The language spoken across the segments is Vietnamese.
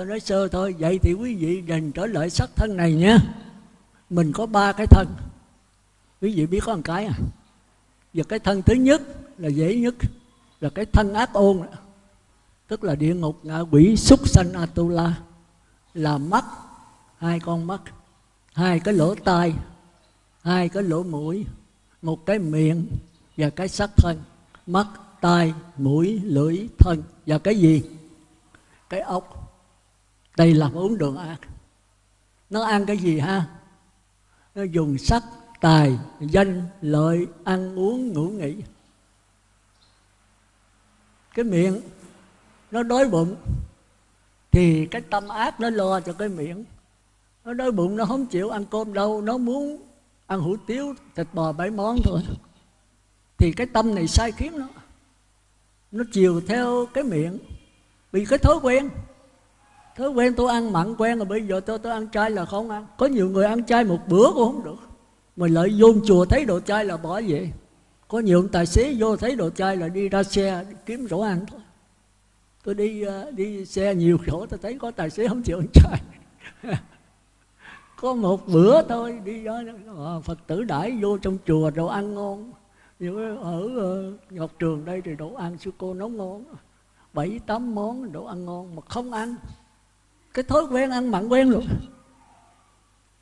tôi nói sơ thôi. Vậy thì quý vị dành trở lại sắc thân này nhé. Mình có ba cái thân. Quý vị biết có một cái à? Và cái thân thứ nhất là dễ nhất, là cái thân ác ôn tức là địa ngục ngạ quỷ súc sanh atula. Là mắt, hai con mắt, hai cái lỗ tai, hai cái lỗ mũi, một cái miệng và cái sắc thân. Mắt, tai, mũi, lưỡi, thân. Và cái gì? Cái ốc đây là bốn đường ác nó ăn cái gì ha? Nó dùng sắc, tài, danh, lợi, ăn uống, ngủ nghỉ. Cái miệng, nó đói bụng, thì cái tâm ác nó lo cho cái miệng. Nó đói bụng, nó không chịu ăn cơm đâu, nó muốn ăn hủ tiếu, thịt bò, bảy món thôi. Thì cái tâm này sai khiến nó. Nó chiều theo cái miệng vì cái thói quen thói quen tôi ăn mặn quen rồi, bây giờ tôi tôi ăn chay là không ăn. Có nhiều người ăn chay một bữa cũng không được. Mà lợi vô chùa thấy đồ chay là bỏ vậy có nhiều tài xế vô thấy đồ chay là đi ra xe kiếm chỗ ăn thôi. Tôi đi ờ, đi xe nhiều chỗ tôi thấy có tài xế không chịu ăn chay. Có một bữa thôi, đi đó ờ, phật tử đãi vô trong chùa đồ ăn ngon. Như ở ờ, ngọc trường đây thì đồ ăn sư cô nấu ngon. Bảy, tám món đồ ăn ngon mà không ăn cái thói quen ăn mặn quen rồi.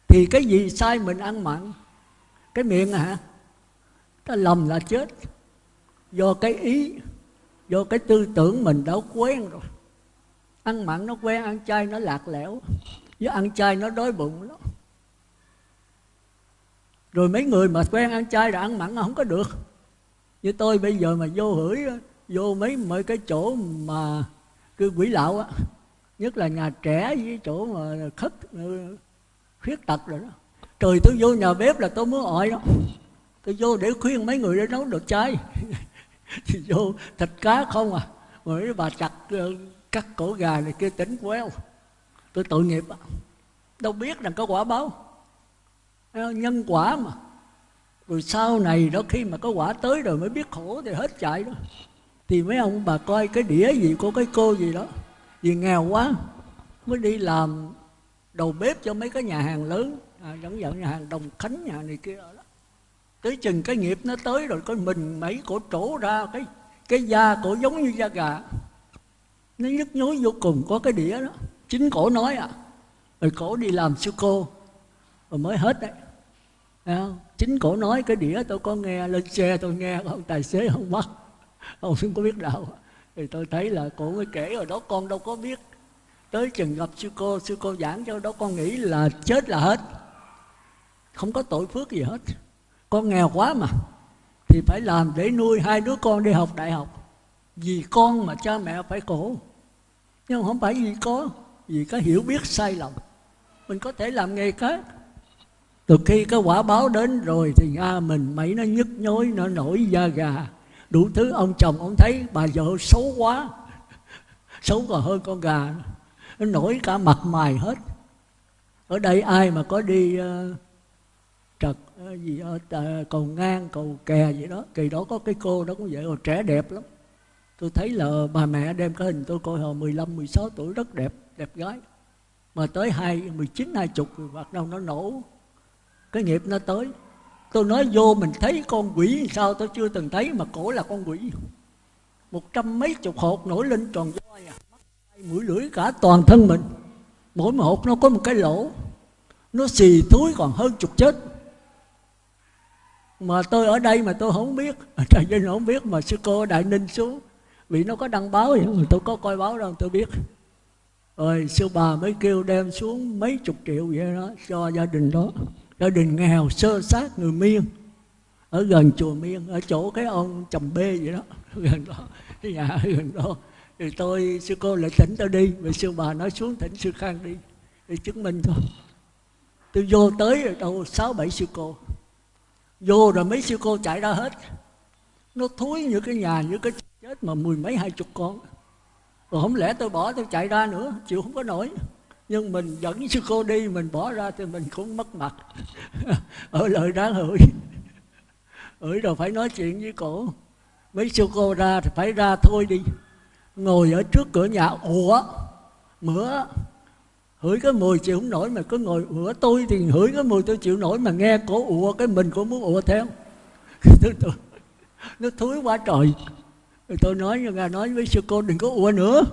Thì cái gì sai mình ăn mặn? Cái miệng hả? Ta lầm là chết. Do cái ý, do cái tư tưởng mình đã quen rồi. Ăn mặn nó quen, ăn chay nó lạc lẽo. Với ăn chay nó đói bụng lắm. Rồi mấy người mà quen ăn chay rồi ăn mặn không có được. Như tôi bây giờ mà vô hửi, vô mấy mấy cái chỗ mà cứ quỷ lạo á nhất là nhà trẻ với chỗ mà khất ừ, khuyết tật rồi đó. Trời, tôi vô nhà bếp là tôi muốn ỏi đó tôi vô để khuyên mấy người để nấu đồ chay. Thì vô thịt cá không à. Mấy bà chặt ừ, cắt cổ gà này kia tính quéo tôi tội nghiệp à. đâu biết rằng có quả báo. Nhân quả mà. Rồi sau này đó khi mà có quả tới rồi mới biết khổ thì hết chạy đó. Thì mấy ông bà coi cái đĩa gì của cái cô gì đó vì nghèo quá mới đi làm đầu bếp cho mấy cái nhà hàng lớn. À, dẫn dẫn nhà hàng đồng khánh nhà này kia đó. Tới chừng cái nghiệp nó tới rồi có mình mấy cổ trổ ra cái cái da cổ giống như da gà. Nó nhức nhối vô cùng có cái đĩa đó. Chính cổ nói à rồi cổ đi làm sư cô. Rồi mới hết đấy. À, chính cổ nói cái đĩa tôi có nghe lên xe tôi nghe ông tài xế không bắt ông không có biết đâu thì tôi thấy là cổ mới kể rồi, đó con đâu có biết. Tới chừng gặp sư cô sư cô giảng cho đó con nghĩ là chết là hết. Không có tội phước gì hết. Con nghèo quá mà. Thì phải làm để nuôi hai đứa con đi học đại học. Vì con mà cha mẹ phải khổ. Nhưng không phải vì có vì có hiểu biết sai lầm. Mình có thể làm nghề khác. Từ khi cái quả báo đến rồi thì nga mình mấy nó nhức nhối, nó nổi da gà đủ thứ ông chồng ông thấy bà vợ xấu quá. Xấu còn hơn con gà. Nó nổi cả mặt mày hết. Ở đây ai mà có đi uh, trật uh, gì ở uh, cầu ngang cầu kè gì đó kỳ đó có cái cô đó cũng vậy rồi trẻ đẹp lắm. Tôi thấy là bà mẹ đem cái hình tôi coi hồi 15, 16 tuổi rất đẹp đẹp gái. Mà tới hai 19, 20 rồi bắt đầu nó nổ. Cái nghiệp nó tới tôi nói vô mình thấy con quỷ sao, tôi chưa từng thấy mà cổ là con quỷ. Một trăm mấy chục hột nổi lên tròn voi à mũi lưỡi cả toàn thân mình. Mỗi một hột nó có một cái lỗ, nó xì túi còn hơn chục chết. Mà tôi ở đây mà tôi không biết trời ơi không biết mà sư cô đại ninh xuống, vì nó có đăng báo vậy, tôi có coi báo đâu, tôi biết. Rồi sư bà mới kêu đem xuống mấy chục triệu vậy đó, cho gia đình đó gia đình nghèo sơ sát người miên. Ở gần chùa miên, ở chỗ cái ông chồng bê vậy đó. Gần đó. Dạ, cái nhà gần đó. Thì tôi, sư cô lại tỉnh tôi đi. Rồi sư bà nói xuống tỉnh sư khang đi. Để chứng minh thôi. Tôi vô tới rồi đâu sáu bảy sư cô. Vô rồi mấy sư cô chạy ra hết. Nó thúi như cái nhà, như cái chết mà mười mấy hai chục con. Rồi không lẽ tôi bỏ, tôi chạy ra nữa? Chịu không có nổi nhưng mình dẫn sư cô đi mình bỏ ra thì mình cũng mất mặt. Ở lời đáng hửi hửi rồi phải nói chuyện với cổ. Mấy sư cô ra thì phải ra thôi đi. Ngồi ở trước cửa nhà ủa mửa. Hửi cái mùi chịu không nổi mà cứ ngồi ủa tôi thì hửi cái mùi tôi chịu nổi mà nghe cổ ùa cái mình cũng muốn ùa theo. Tôi, nó thúi quá trời. Tôi nói nghe nói với sư cô đừng có ùa nữa.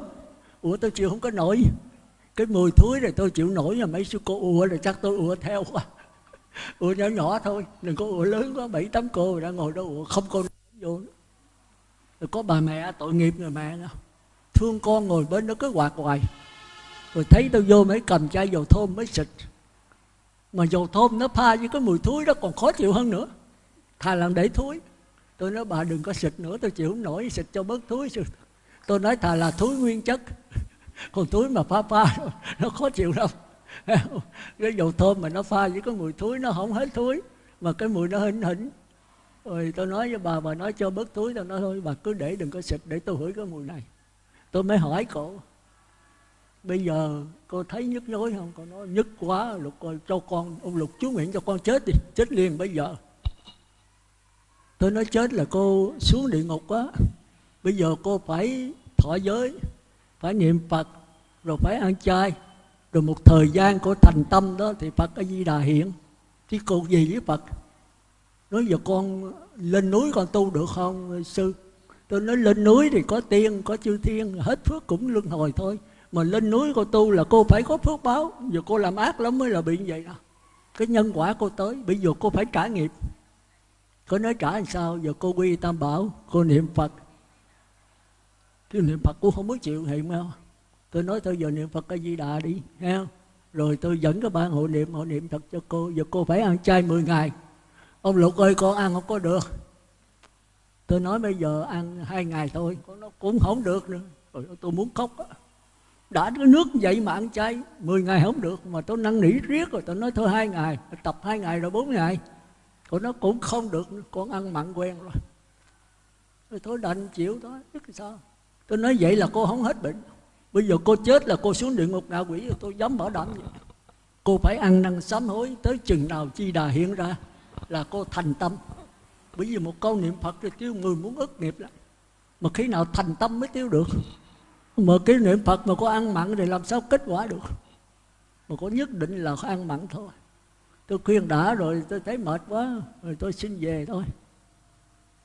Ùa tôi chịu không có nổi cái mùi thúi này tôi chịu nổi mà mấy sư cô ùa rồi chắc tôi ùa theo quá. Ùa nhỏ nhỏ thôi, đừng có ùa lớn quá, bảy tám cô đã ngồi đó ùa, không cô vô. Rồi có bà mẹ, tội nghiệp người mẹ nữa. Thương con ngồi bên đó cứ quạt hoài. Rồi thấy tôi vô mới cầm chai dầu thơm mới xịt. Mà dầu thơm nó pha với cái mùi thúi đó còn khó chịu hơn nữa. Thà làm để thúi. Tôi nói, bà đừng có xịt nữa, tôi chịu không nổi, xịt cho bớt thúi tôi nói, thà là thúi nguyên chất còn túi mà pha pha nó khó chịu lắm. Cái dầu thơm mà nó pha với cái mùi thúi nó không hết thúi mà cái mùi nó hỉnh hỉnh. Rồi tôi nói với bà bà nói cho bớt túi, tôi nói thôi, bà cứ để đừng có xịt để tôi hửi cái mùi này. Tôi mới hỏi cổ bây giờ cô thấy nhức nhối không? Cô nói, nhức quá, lục coi cho con, ông lục chú nguyện cho con chết đi, chết liền bây giờ. Tôi nói, chết là cô xuống địa ngục quá, bây giờ cô phải thọ giới phải niệm phật, rồi phải ăn chay. Rồi một thời gian của thành tâm đó thì phật có di đà hiện thì cô gì với phật? Nói giờ con lên núi con tu được không, sư? Tôi nói lên núi thì có tiên, có chư thiên, hết phước cũng luân hồi thôi. Mà lên núi cô tu là cô phải có phước báo. Giờ cô làm ác lắm mới là bị như vậy đó cái nhân quả cô tới, bây giờ cô phải trả nghiệp cô nói trả làm sao? Giờ cô quy tam bảo, cô niệm phật chứ niệm phật cũng không có chịu hiện đâu tôi nói thôi, giờ niệm phật cái di đà đi, nghe không? Rồi tôi dẫn các bạn hộ niệm hộ niệm thật cho cô. Giờ cô phải ăn chay 10 ngày. Ông lục ơi, con ăn không có được. Tôi nói bây giờ ăn hai ngày thôi, con nó cũng không được nữa. Rồi tôi muốn khóc đó. đã cái nước vậy mà ăn chay 10 ngày không được. Mà tôi năn nỉ riết rồi, tôi nói thôi hai ngày, tập hai ngày rồi bốn ngày. Còn nó cũng không được nữa. con ăn mặn quen rồi. Rồi thôi đành chịu thôi, biết sao? Tôi nói vậy là cô không hết bệnh. Bây giờ cô chết là cô xuống địa ngục ngạ quỷ rồi tôi dám bảo đảm vậy. Cô phải ăn năn sám hối tới chừng nào chi đà hiện ra là cô thành tâm. Bởi vì một câu niệm phật thì tiêu người muốn ức nghiệp lắm. Mà khi nào thành tâm mới tiêu được? Mà cái niệm phật mà cô ăn mặn thì làm sao kết quả được? Mà cô nhất định là có ăn mặn thôi. Tôi khuyên đã rồi tôi thấy mệt quá rồi tôi xin về thôi.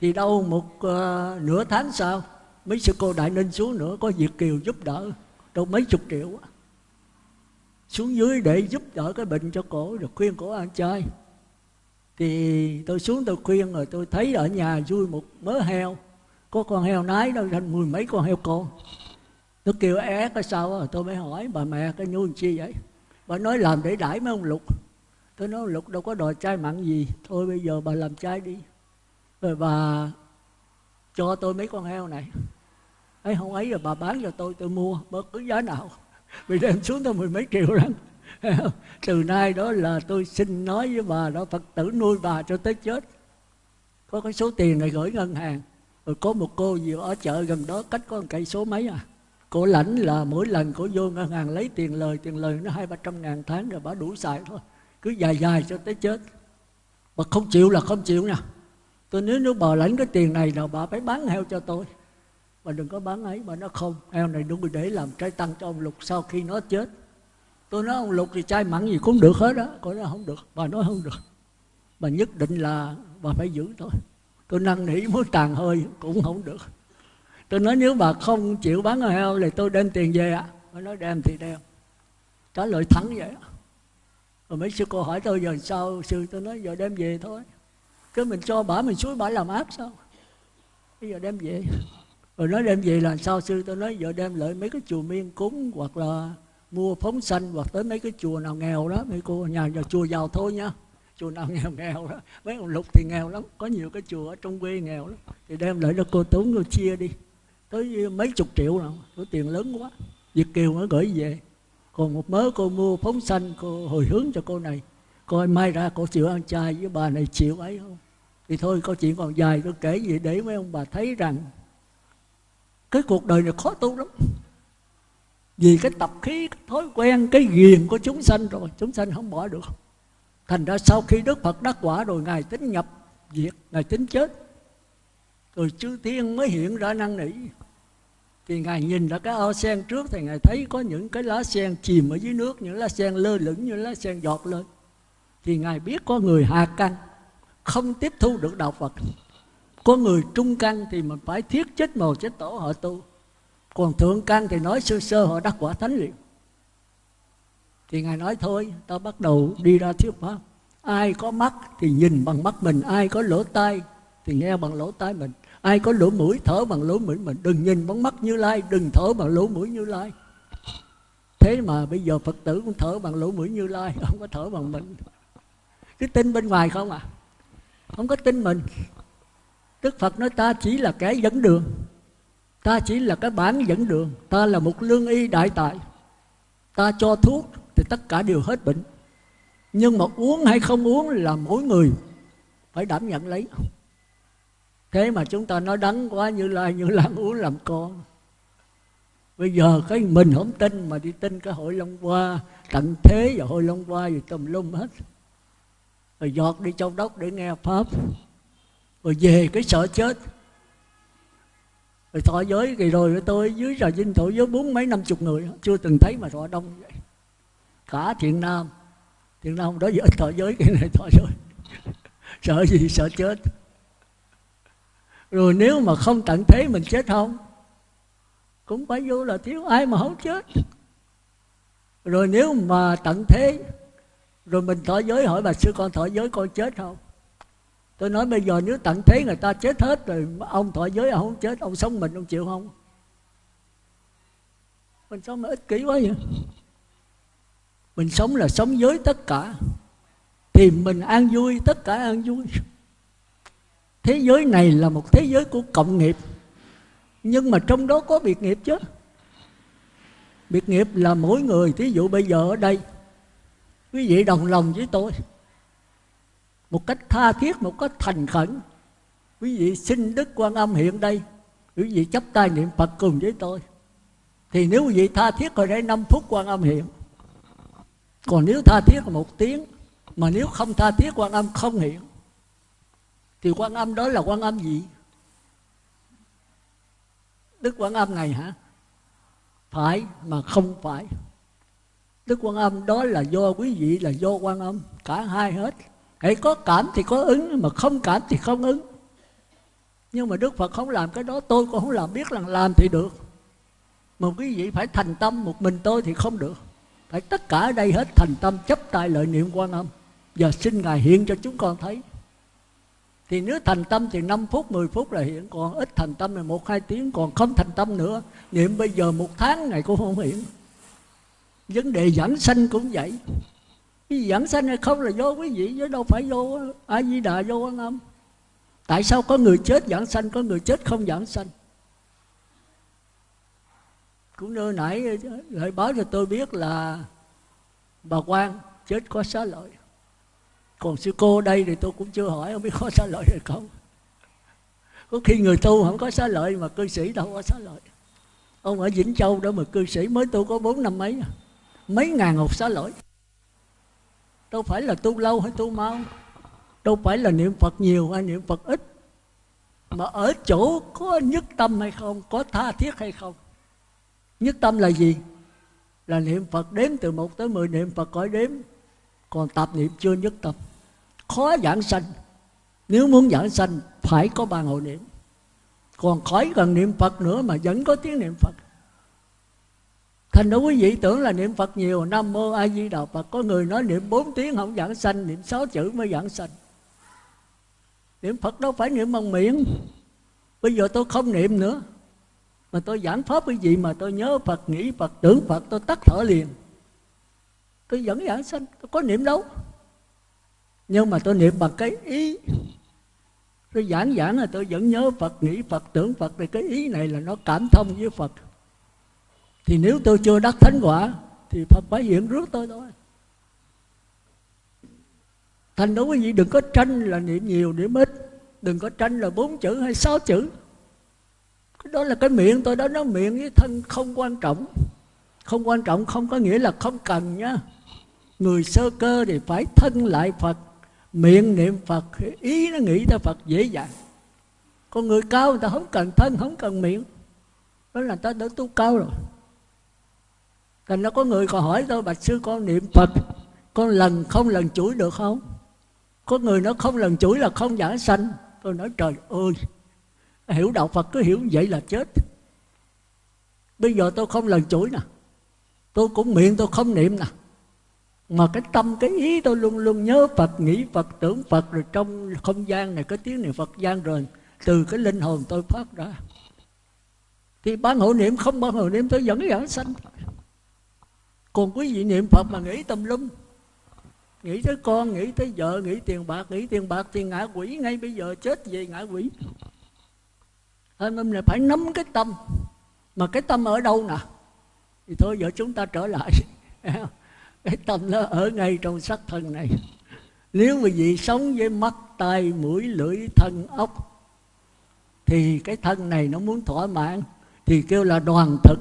Thì đâu một uh, nửa tháng sau mấy sư cô đại ninh xuống nữa, có việt kiều giúp đỡ, đâu mấy chục triệu xuống dưới để giúp đỡ cái bệnh cho cổ, rồi khuyên cổ ăn chơi thì tôi xuống tôi khuyên rồi tôi thấy ở nhà vui một mớ heo. Có con heo nái đâu thành mười mấy con heo con. Tôi kêu é cái sao rồi tôi mới hỏi, bà mẹ, cái nhu chi vậy? Bà nói, làm để đãi mấy ông lục. Tôi nói, lục đâu có đòi chai mặn gì, thôi bây giờ bà làm chai đi. Rồi bà cho tôi mấy con heo này ấy không ấy rồi bà bán cho tôi tôi mua bất cứ giá nào. Vì đem xuống tôi mười mấy triệu lắm. Từ nay đó là tôi xin nói với bà đó, phật tử nuôi bà cho tới chết. Có cái số tiền này gửi ngân hàng. Rồi có một cô gì ở chợ gần đó, cách có một cây số mấy à. Cô lãnh là mỗi lần cô vô ngân hàng lấy tiền lời tiền lời nó hai ba trăm ngàn tháng rồi bà đủ xài thôi. Cứ dài dài cho tới chết. Mà không chịu là không chịu nha. Tôi, nếu nếu bà lãnh cái tiền này nào, bà phải bán heo cho tôi bà đừng có bán ấy bà nói không. Heo này đúng để làm trái tăng cho ông lục sau khi nó chết. Tôi nói ông lục thì trai mặn gì cũng được hết á. Cô nói không được, bà nói không được. Bà nhất định là bà phải giữ thôi. Tôi năn nỉ muốn tàn hơi cũng không được. Tôi nói nếu bà không chịu bán heo thì tôi đem tiền về ạ. À. bà nói đem thì đem. Trả lời thẳng vậy rồi mấy sư cô hỏi tôi giờ sao? Sư tôi nói giờ đem về thôi. Cứ mình cho bà mình suối bà làm ác sao? Bây giờ đem về rồi nói đem về là sao sư? Tôi nói, giờ đem lại mấy cái chùa miên cúng hoặc là mua phóng sanh hoặc tới mấy cái chùa nào nghèo đó. Mấy cô, nhà nhà chùa giàu thôi nha. Chùa nào nghèo nghèo đó. Mấy ông lục thì nghèo lắm, có nhiều cái chùa ở trong quê nghèo lắm. Thì đem lại cho cô tốn cô chia đi. Tới mấy chục triệu nào số tiền lớn quá. Việt Kiều mới gửi về. Còn một mớ cô mua phóng sanh, cô hồi hướng cho cô này. Coi mai ra cô chịu ăn chay với bà này chịu ấy không? Thì thôi câu chuyện còn dài, tôi kể gì để mấy ông bà thấy rằng cái cuộc đời này khó tu lắm. Vì cái tập khí, cái thói quen, cái ghiền của chúng sanh rồi, chúng sanh không bỏ được. Thành ra sau khi đức phật đắc quả rồi, ngài tính nhập diệt, ngài tính chết. Rồi chư thiên mới hiện ra năng nỉ. Thì ngài nhìn ra cái ao sen trước thì ngài thấy có những cái lá sen chìm ở dưới nước, những lá sen lơ lửng như lá sen giọt lên. Thì ngài biết có người hạ căn, không tiếp thu được đạo phật có người trung căn thì mình phải thiết chết màu chết tổ họ tu. Còn thượng căn thì nói sơ sơ họ đắc quả thánh liền thì ngài nói thôi, ta bắt đầu đi ra thuyết pháp. Ai có mắt thì nhìn bằng mắt mình, ai có lỗ tai thì nghe bằng lỗ tai mình. Ai có lỗ mũi thở bằng lỗ mũi mình, đừng nhìn bằng mắt như lai, đừng thở bằng lỗ mũi như lai. Thế mà bây giờ phật tử cũng thở bằng lỗ mũi như lai, không có thở bằng mình. Cứ tin bên ngoài không à? Không có tin mình đức phật nói ta chỉ là kẻ dẫn đường, ta chỉ là cái bản dẫn đường, ta là một lương y đại tài. Ta cho thuốc thì tất cả đều hết bệnh. Nhưng mà uống hay không uống là mỗi người phải đảm nhận lấy. Thế mà chúng ta nói đắng quá, như lai, như lan uống làm con. Bây giờ cái mình không tin mà đi tin cái hội long hoa, tận thế và hội long hoa gì tùm lum hết. Rồi giọt đi châu đốc để nghe pháp rồi về cái sợ chết. Rồi thọ giới kỳ rồi tôi dưới trà dinh thọ giới bốn mấy năm chục người, chưa từng thấy mà thọ đông vậy. Cả thiện nam. Thiện nam đó giờ thọ giới cái này thọ giới. Sợ gì sợ chết. Rồi nếu mà không tận thế mình chết không? Cũng phải vô là thiếu ai mà không chết. Rồi nếu mà tận thế, rồi mình thọ giới hỏi bà sư con thọ giới con chết không? Tôi nói bây giờ nếu tận thế người ta chết hết rồi, ông thọ giới ông không chết, ông sống mình ông chịu không? Mình sống mà ích kỷ quá vậy. Mình sống là sống với tất cả. Thì mình an vui, tất cả an vui. Thế giới này là một thế giới của cộng nghiệp. Nhưng mà trong đó có biệt nghiệp chứ. Biệt nghiệp là mỗi người, thí dụ bây giờ ở đây, quý vị đồng lòng với tôi một cách tha thiết, một cách thành khẩn. Quý vị xin đức quan âm hiện đây. Quý vị chấp tay niệm phật cùng với tôi. Thì nếu quý vị tha thiết rồi đây 5 phút quan âm hiện. Còn nếu tha thiết là một tiếng, mà nếu không tha thiết quan âm không hiện, thì quan âm đó là quan âm gì? Đức quan âm này hả? Phải mà không phải. Đức quan âm đó là do quý vị, là do quan âm cả hai hết hãy có cảm thì có ứng, mà không cảm thì không ứng. Nhưng mà đức phật không làm cái đó, tôi cũng không làm, biết là làm thì được. Mà quý vị phải thành tâm, một mình tôi thì không được. Phải tất cả ở đây hết thành tâm, chấp tay lợi niệm quan âm. Giờ xin ngài hiện cho chúng con thấy. Thì nếu thành tâm thì 5 phút 10 phút là hiện còn ít thành tâm là một, hai tiếng. Còn không thành tâm nữa, niệm bây giờ một tháng này cũng không hiện vấn đề giảng sanh cũng vậy cái giảng sanh hay không là vô quý vị chứ đâu phải vô a di đà vô quan âm. Tại sao có người chết giảng sanh, có người chết không giảng sanh? Cũng nơi nãy lại báo cho tôi biết là bà quan chết có xá lợi. Còn sư cô đây thì tôi cũng chưa hỏi không biết có xá lợi hay không. Có khi người tu không có xá lợi mà cư sĩ đâu có xá lợi. Ông ở vĩnh châu đó mà cư sĩ mới tu có bốn năm mấy à. mấy ngàn hộp xá lợi đâu phải là tu lâu hay tu mau. Đâu phải là niệm phật nhiều hay niệm phật ít. Mà ở chỗ có nhất tâm hay không, có tha thiết hay không. Nhất tâm là gì? Là niệm phật đếm từ một tới mười niệm phật cõi đếm. Còn tạp niệm chưa nhất tâm. Khó giảng sanh. Nếu muốn giảng sanh, phải có ba hội niệm. Còn khỏi cần niệm phật nữa mà vẫn có tiếng niệm phật thành ra quý vị tưởng là niệm phật nhiều, nam mô a di đà phật. Có người nói niệm bốn tiếng không giảng sanh, niệm sáu chữ mới giảng sanh. Niệm phật đâu phải niệm bằng miệng. Bây giờ tôi không niệm nữa. Mà tôi giảng pháp quý vị mà tôi nhớ phật, nghĩ phật, tưởng phật, tôi tắt thở liền. Tôi vẫn giảng sanh, tôi có niệm đâu. Nhưng mà tôi niệm bằng cái ý. Tôi giảng giảng là tôi vẫn nhớ phật, nghĩ phật, tưởng phật. Thì cái ý này là nó cảm thông với phật thì nếu tôi chưa đắc thánh quả, thì phật phải hiện rước tôi thôi. Thành đối với vị đừng có tranh là niệm nhiều, niệm ít. Đừng có tranh là bốn chữ hay sáu chữ. Đó là cái miệng, tôi đó nó miệng với thân không quan trọng. Không quan trọng, không có nghĩa là không cần nhá. Người sơ cơ thì phải thân lại phật, miệng niệm phật, ý nó nghĩ tới phật dễ dàng. Con người cao người ta không cần thân, không cần miệng. Đó là ta đã tu cao rồi thành nó có người còn hỏi tôi bạch sư, con niệm phật, con lần không lần chuỗi được không? Có người nó không lần chuỗi là không giả sanh. Tôi nói, trời ơi, hiểu đạo phật cứ hiểu vậy là chết. Bây giờ tôi không lần chuỗi nè. Tôi cũng miệng tôi không niệm nè. Mà cái tâm, cái ý tôi luôn luôn nhớ Phật, nghĩ Phật, tưởng Phật, rồi trong không gian này có tiếng niệm Phật gian rồi, từ cái linh hồn tôi phát ra. Thì ban hộ niệm không ban hộ niệm, tôi vẫn giảng sanh còn quý vị niệm Phật mà nghĩ tâm lum. Nghĩ tới con, nghĩ tới vợ, nghĩ tiền bạc, nghĩ tiền bạc thì ngã quỷ ngay bây giờ, chết về ngã quỷ. Anh em này phải nắm cái tâm. Mà cái tâm ở đâu nè? Thì thôi, giờ chúng ta trở lại. Cái tâm nó ở ngay trong sắc thân này. Nếu mà vị sống với mắt, tai, mũi, lưỡi, thân ốc thì cái thân này nó muốn thỏa mãn, thì kêu là đoàn thực.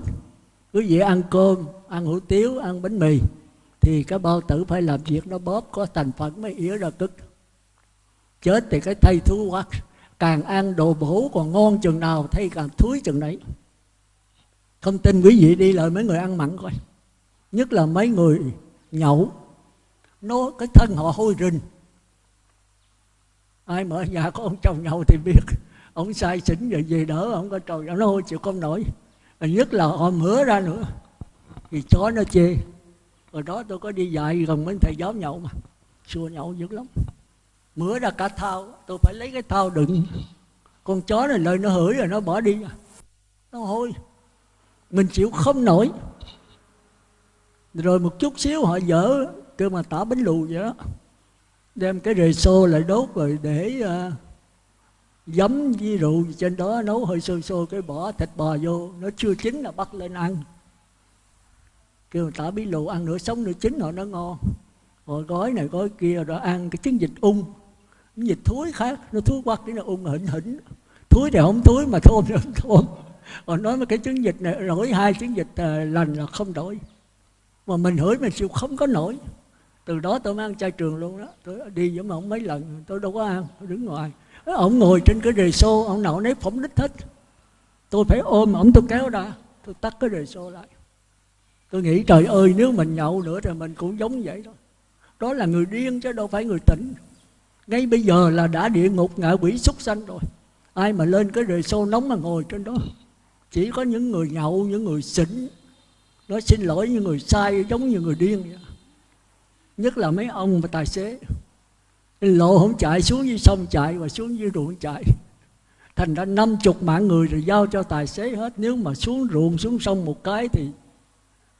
Quý vị ăn cơm ăn hủ tiếu, ăn bánh mì, thì cái bao tử phải làm việc nó bóp, có thành phần mới yếu ra cực. chết thì cái thay thú quá, càng ăn đồ bổ còn ngon chừng nào thay càng thúi chừng đấy không tin quý vị đi lại mấy người ăn mặn coi. Nhất là mấy người nhậu, nó cái thân họ hôi rình. Ai mở nhà có ông chồng nhậu thì biết, ông sai xỉn rồi về đỡ, ông có trời nó hôi chịu không nổi. Nhất là họ mửa ra nữa thì chó nó chê. Rồi đó tôi có đi dạy gần mấy thầy giáo nhậu mà. Xua nhậu dữ lắm. Mửa ra cả thao tôi phải lấy cái thao đựng. Con chó này lời nó hửi rồi nó bỏ đi. Nó hôi. Mình chịu không nổi. Rồi một chút xíu họ dở kêu mà tả bánh lù vậy đó. Đem cái rề xô lại đốt rồi để uh, giấm với rượu trên đó nấu hơi sôi sôi cái bỏ thịt bò vô. Nó chưa chín là bắt lên ăn kêu người ta bí lù ăn nửa sống nửa chín họ nó ngon. Rồi gói này gói kia rồi ăn cái trứng dịch ung. Vịt dịch thúi khác nó thúi quắc cái nó ung hỉnh hỉnh. Thúi thì không thúi mà thơm thì không thơm còn nói mấy cái trứng dịch này nổi hai trứng dịch à, lành là không đổi, mà mình hửi mình chịu không có nổi. Từ đó tôi mới ăn chay trường luôn đó. Tôi đi với ông mấy lần tôi đâu có ăn tôi đứng ngoài. Ông ngồi trên cái rề xô ông nào nấy phóng đích thích, tôi phải ôm ông tôi kéo ra tôi tắt cái rề xô lại tôi nghĩ trời ơi, nếu mình nhậu nữa thì mình cũng giống vậy đó. Đó là người điên chứ đâu phải người tỉnh. Ngay bây giờ là đã địa ngục, ngạ quỷ súc sanh rồi. Ai mà lên cái rề xô nóng mà ngồi trên đó? Chỉ có những người nhậu, những người xỉn. Nói xin lỗi những người sai, giống như người điên vậy. Nhất là mấy ông và tài xế. Lộ không chạy, xuống dưới sông chạy và xuống dưới ruộng chạy. Thành ra năm chục mạng người rồi giao cho tài xế hết. Nếu mà xuống ruộng, xuống sông một cái thì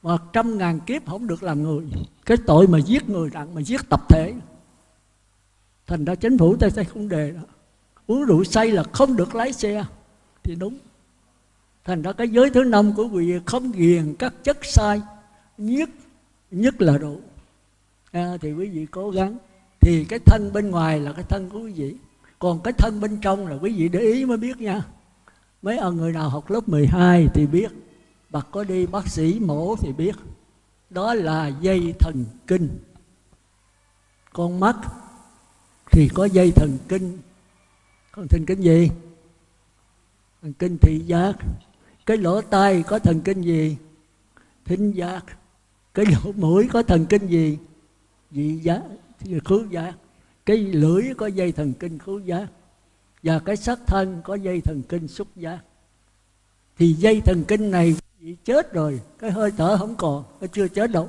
mà trăm ngàn kiếp không được làm người. Cái tội mà giết người nặng mà giết tập thể. Thành ra chính phủ tây tây không đề đó. Uống rượu say là không được lái xe. Thì đúng. Thành ra cái giới thứ năm của quý vị không ghiền các chất sai nhất nhất là rượu. À, thì quý vị cố gắng. Thì cái thân bên ngoài là cái thân của quý vị. Còn cái thân bên trong là quý vị để ý mới biết nha. Mấy ông người nào học lớp 12 thì biết bác có đi, bác sĩ mổ thì biết, đó là dây thần kinh. Con mắt thì có dây thần kinh. Còn thần kinh gì? Thần kinh thị giác. Cái lỗ tai có thần kinh gì? Thính giác. Cái lỗ mũi có thần kinh gì? Vị giác khứu giác. Cái lưỡi có dây thần kinh, khứu giác. Và cái sắc thân có dây thần kinh, xúc giác. Thì dây thần kinh này bị chết rồi, cái hơi thở không còn, nó chưa chết đâu.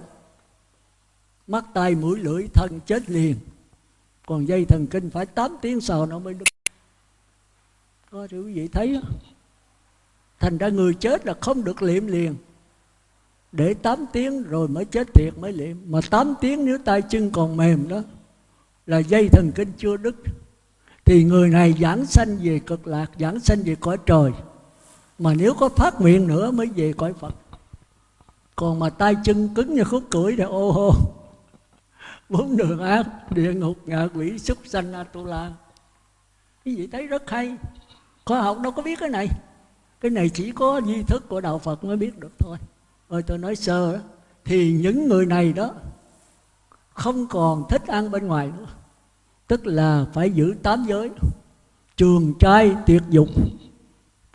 Mắt tay mũi, lưỡi, thân chết liền. Còn dây thần kinh phải 8 tiếng sau nó mới đứt có thì quý vị thấy đó. thành ra người chết là không được liệm liền. Để 8 tiếng rồi mới chết thiệt mới liệm. Mà 8 tiếng nếu tay chân còn mềm đó, là dây thần kinh chưa đứt. Thì người này giảng sanh về cực lạc, giảng sanh về cõi trời mà nếu có phát nguyện nữa mới về cõi phật. Còn mà tay chân cứng như khúc cưỡi thì ô hô. Bốn đường ác địa ngục ngạ quỷ súc sanh atula. Cái gì thấy rất hay. Khoa học đâu có biết cái này. Cái này chỉ có di thức của đạo phật mới biết được thôi. Ơi tôi nói sơ đó, thì những người này đó không còn thích ăn bên ngoài nữa. Tức là phải giữ tám giới. Trường trai tuyệt dục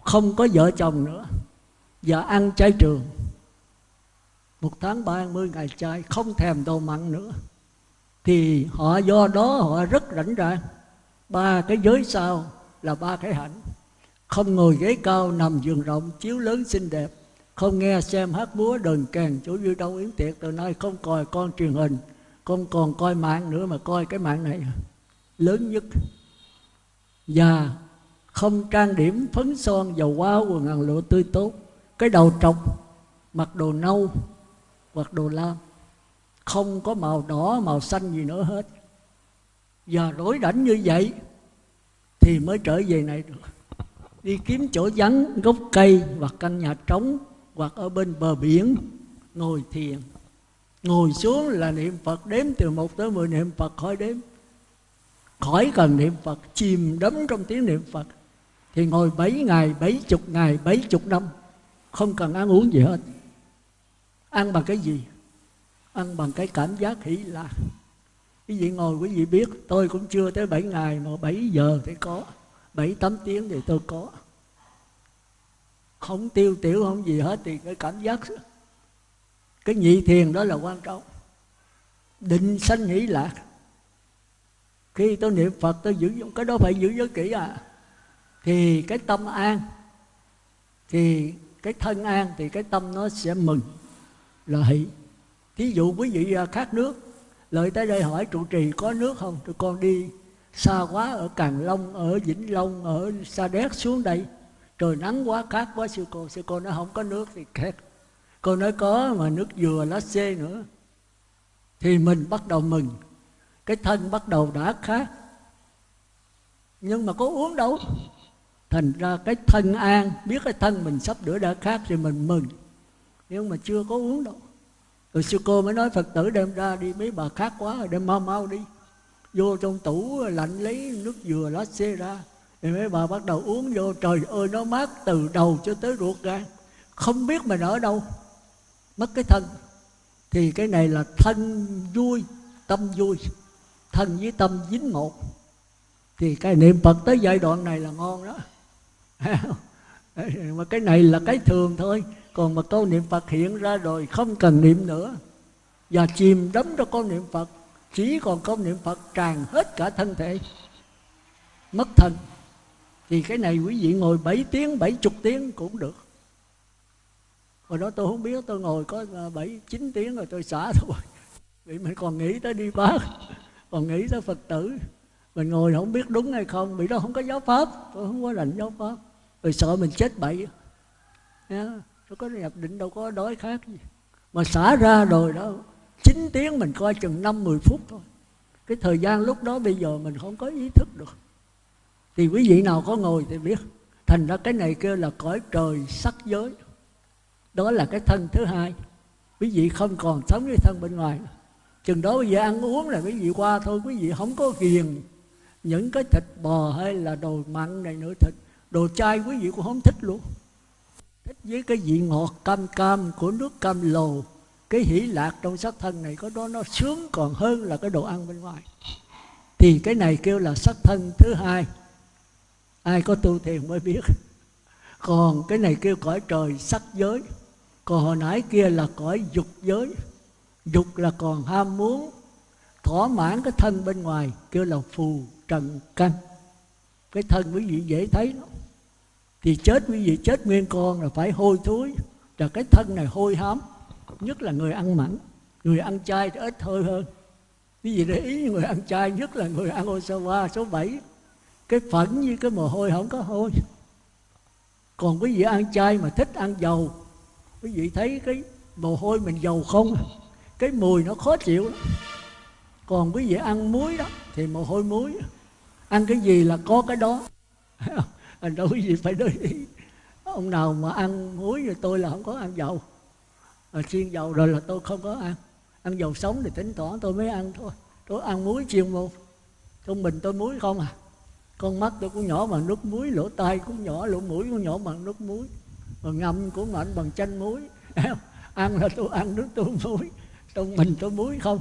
không có vợ chồng nữa. Và ăn chay trường. Một tháng ba mươi ngày chay, không thèm đồ mặn nữa. Thì họ do đó họ rất rảnh ràng ba cái giới sau là ba cái hạnh. Không ngồi ghế cao nằm giường rộng, chiếu lớn xinh đẹp. Không nghe xem hát múa đờn kèn chỗ vui đâu yến tiệc. Từ nay không coi con truyền hình, không còn coi mạng nữa mà coi cái mạng này. Lớn nhất. Và không trang điểm, phấn son, dầu hoa, quần áo lụa tươi tốt. Cái đầu trọc, mặc đồ nâu, hoặc đồ lam. Không có màu đỏ, màu xanh gì nữa hết. Và rối rảnh như vậy, thì mới trở về này được. Đi kiếm chỗ vắng, gốc cây, hoặc căn nhà trống, hoặc ở bên bờ biển, ngồi thiền. Ngồi xuống là niệm phật đếm từ một tới mười niệm phật khỏi đếm. Khỏi cần niệm phật, chìm đắm trong tiếng niệm phật thì ngồi bảy ngày, bảy chục ngày, bảy chục năm, không cần ăn uống gì hết. Ăn bằng cái gì? Ăn bằng cái cảm giác hỷ lạc quý vị ngồi, quý vị biết, tôi cũng chưa tới 7 ngày mà 7 giờ thì có 7 8 tiếng thì tôi có. Không tiêu tiểu, không gì hết thì cái cảm giác, cái nhị thiền đó là quan trọng. Định sanh hỷ lạc. Khi tôi niệm phật, tôi giữ, cái đó phải giữ giới kỹ à thì cái tâm an, thì cái thân an thì cái tâm nó sẽ mừng là hỷ thí dụ quý vị à, khát nước, lợi tới đây hỏi trụ trì có nước không? Tụi con đi xa quá ở Càng Long, ở Vĩnh Long, ở Sa Đéc xuống đây. Trời nắng quá, khát quá sư cô sư cô nói không có nước thì khát cô nói có mà nước dừa lá xê nữa. Thì mình bắt đầu mừng. Cái thân bắt đầu đã khát. Nhưng mà có uống đâu? Thành ra cái thân an, biết cái thân mình sắp đửa đã khác thì mình mừng. Nhưng mà chưa có uống đâu rồi sư cô mới nói phật tử đem ra đi, mấy bà khác quá rồi, đem mau mau đi. Vô trong tủ lạnh lấy nước dừa lá xê ra thì mấy bà bắt đầu uống vô, trời ơi, nó mát từ đầu cho tới ruột gan. Không biết mình ở đâu, mất cái thân. Thì cái này là thân vui, tâm vui. Thân với tâm dính một. Thì cái niệm phật tới giai đoạn này là ngon đó mà cái này là cái thường thôi. Còn mà câu niệm phật hiện ra rồi không cần niệm nữa. Và chìm đắm trong câu niệm phật chỉ còn câu niệm phật tràn hết cả thân thể. Mất thân. Thì cái này quý vị ngồi 7 tiếng, 70 tiếng cũng được. Hồi đó tôi không biết tôi ngồi có à, 7, 9 tiếng rồi tôi xả thôi. Vì mình còn nghĩ tới đi bác Còn nghĩ tới Phật tử. Mình ngồi không biết đúng hay không Vì đó không có giáo pháp Tôi không có rành giáo pháp. Rồi sợ mình chết bậy yeah. Có nhập định đâu có đói khác gì. Mà xả ra rồi đó 9 tiếng mình coi chừng 5-10 phút thôi. Cái thời gian lúc đó bây giờ mình không có ý thức được. Thì quý vị nào có ngồi thì biết. Thành ra cái này kêu là cõi trời sắc giới. Đó là cái thân thứ hai. Quý vị không còn sống với thân bên ngoài. Chừng đó bây giờ ăn uống là quý vị qua thôi. Quý vị không có ghiền những cái thịt bò hay là đồ mặn này nữa, thịt đồ chay quý vị cũng không thích luôn. Thích với cái vị ngọt cam cam của nước cam lồ cái hỷ lạc trong sắc thân này có đó, nó sướng còn hơn là cái đồ ăn bên ngoài. Thì cái này kêu là sắc thân thứ hai. Ai có tu thiền mới biết. Còn cái này kêu cõi trời sắc giới. Còn hồi nãy kia là cõi dục giới. Dục là còn ham muốn. Thỏa mãn cái thân bên ngoài kêu là phù trần căn. Cái thân quý vị dễ thấy lắm thì chết quý vị, chết nguyên con là phải hôi thối. Là cái thân này hôi hám, nhất là người ăn mặn. Người ăn chay thì ít hơi hơn. Quý vị để ý, người ăn chay nhất là người ăn osawa số 7 cái phẫn như cái mồ hôi không có hôi. Còn quý vị ăn chay mà thích ăn dầu, quý vị thấy cái mồ hôi mình dầu không? Cái mùi nó khó chịu lắm. Còn quý vị ăn muối đó, thì mồ hôi muối. Ăn cái gì là có cái đó anh đâu gì phải để ý ông nào mà ăn muối rồi tôi là không có ăn dầu. Mà chiên dầu rồi là tôi không có ăn. Ăn dầu sống thì tính toán tôi mới ăn thôi. Tôi ăn muối chiên một trung bình tôi muối không à. Con mắt tôi cũng nhỏ bằng nước muối, lỗ tai cũng nhỏ, lỗ mũi cũng nhỏ bằng nước muối. Mà ngâm của mạnh bằng chanh muối. Ăn là tôi ăn nước tôi muối. Trong mình tôi muối không.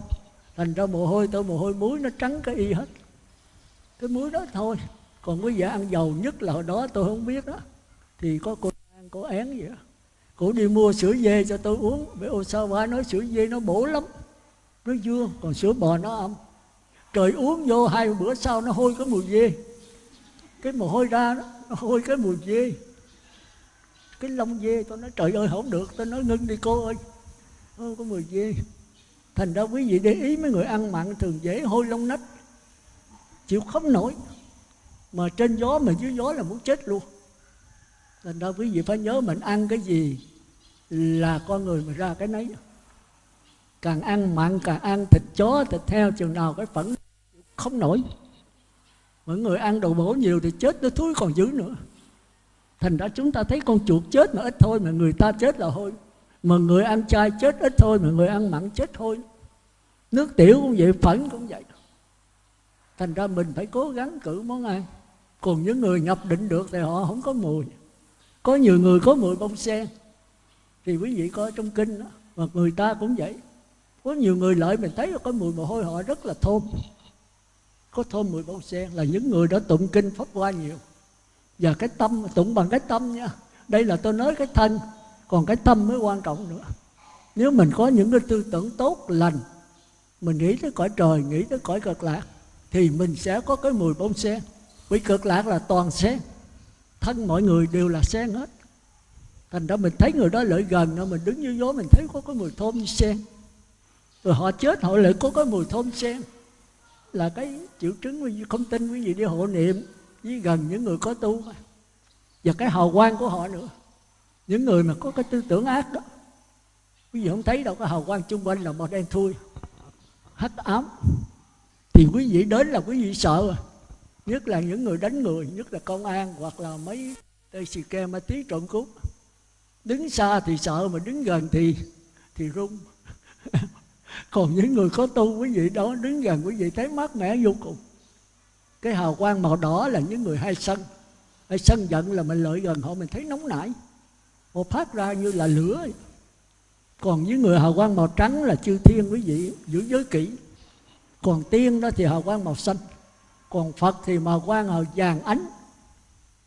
Thành ra mồ hôi, tôi mồ hôi muối nó trắng cái y hết. Cái muối đó thôi còn quý vị ăn dầu nhất là hồi đó tôi không biết đó. Thì có cô ăn có én vậy đó. Cô đi mua sữa dê cho tôi uống. Với Osawa nói sữa dê nó bổ lắm. Nó dưa, còn sữa bò nó âm. Trời uống vô hai bữa sau nó hôi cái mùi dê. Cái mồ hôi ra đó, nó hôi cái mùi dê. Cái lông dê tôi nói, trời ơi, không được. Tôi nói, ngưng đi cô ơi. Hôi có mùi dê. Thành ra quý vị để ý mấy người ăn mặn thường dễ hôi lông nách. Chịu không nổi mà trên gió mà dưới gió là muốn chết luôn. Thành ra quý vị phải nhớ mình ăn cái gì là con người mà ra cái nấy. Càng ăn mặn càng ăn, thịt chó, thịt heo, chừng nào cái phẫn không nổi. Mọi người ăn đồ bổ nhiều thì chết nó thúi còn dữ nữa. Thành ra chúng ta thấy con chuột chết mà ít thôi mà người ta chết là thôi mà người ăn chay chết ít thôi mà người ăn mặn chết thôi nước tiểu cũng vậy, phẫn cũng vậy. Thành ra mình phải cố gắng cử món ăn còn những người nhập định được thì họ không có mùi. Có nhiều người có mùi bông sen. Thì quý vị coi trong kinh đó, mà người ta cũng vậy. Có nhiều người lợi mình thấy có mùi mồ hôi, họ rất là thơm. Có thơm mùi bông sen là những người đã tụng kinh pháp qua nhiều. Và cái tâm, tụng bằng cái tâm nha. Đây là tôi nói cái thân, còn cái tâm mới quan trọng nữa. Nếu mình có những cái tư tưởng tốt, lành, mình nghĩ tới cõi trời, nghĩ tới cõi cực lạc, thì mình sẽ có cái mùi bông sen vì cực lạc là toàn sen. Thân mọi người đều là sen hết. Thành ra mình thấy người đó lợi gần mình đứng như gió, mình thấy có cái mùi thơm như sen. Rồi họ chết, họ lại có cái mùi thơm sen. Là cái triệu chứng không tin quý vị đi hộ niệm với gần những người có tu và cái hào quang của họ nữa. Những người mà có cái tư tưởng ác đó. Quý vị không thấy đâu, cái hào quang chung quanh là màu đen thui. Hắc ám. Thì quý vị đến là quý vị sợ. rồi nhất là những người đánh người, nhất là công an hoặc là mấy tây xì ke ma tí trộm cướp. Đứng xa thì sợ, mà đứng gần thì thì run. Còn những người có tu quý vị đó, đứng gần quý vị thấy mát mẻ vô cùng. Cái hào quang màu đỏ là những người hay sân. Hay sân giận là mình lợi gần họ, mình thấy nóng nảy. Họ phát ra như là lửa. Còn những người hào quang màu trắng là chư thiên quý vị, giữ giới kỹ còn tiên đó thì hào quang màu xanh còn phật thì màu quan màu vàng ánh.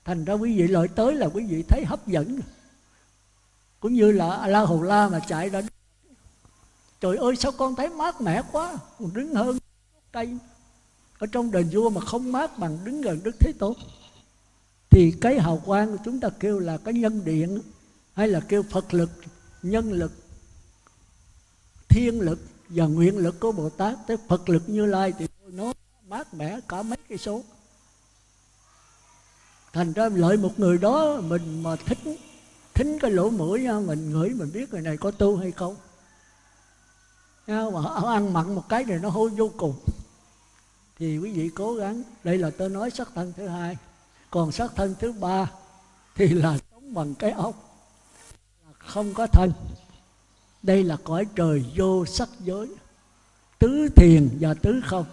Thành ra quý vị lợi tới là quý vị thấy hấp dẫn. Cũng như là la hầu la mà chạy ra trời ơi, sao con thấy mát mẻ quá. Còn đứng hơn cây. Ở trong đền vua mà không mát bằng đứng gần đức thế tôn. Thì cái hào quang của chúng ta kêu là cái nhân điện, hay là kêu phật lực, nhân lực, thiên lực và nguyện lực của bồ tát. Tới phật lực như lai thì nó mát mẻ cả mấy cây số. Thành ra lợi một người đó mình mà thích thính cái lỗ mũi mình ngửi mình biết người này có tu hay không. Mà họ ăn mặn một cái này nó hôi vô cùng. Thì quý vị cố gắng, đây là tôi nói sắc thân thứ hai. Còn sắc thân thứ ba thì là sống bằng cái ốc không có thân. Đây là cõi trời vô sắc giới, tứ thiền và tứ không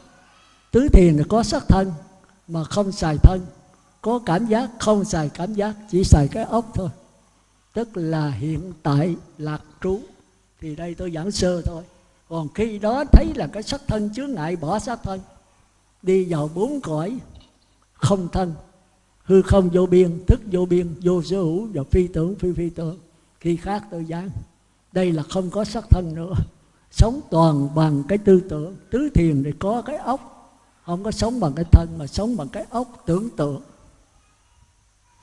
tứ thiền là có sắc thân mà không xài thân. Có cảm giác, không xài cảm giác, chỉ xài cái ốc thôi. Tức là hiện tại lạc trú. Thì đây tôi giảng sơ thôi. Còn khi đó thấy là cái sắc thân chướng ngại bỏ sắc thân, đi vào bốn cõi không thân. Hư không vô biên, thức vô biên, vô sở hữu và phi tưởng, phi phi tưởng. Khi khác tôi giảng, đây là không có sắc thân nữa. Sống toàn bằng cái tư tưởng. Tứ thiền để có cái ốc không có sống bằng cái thân, mà sống bằng cái ốc tưởng tượng.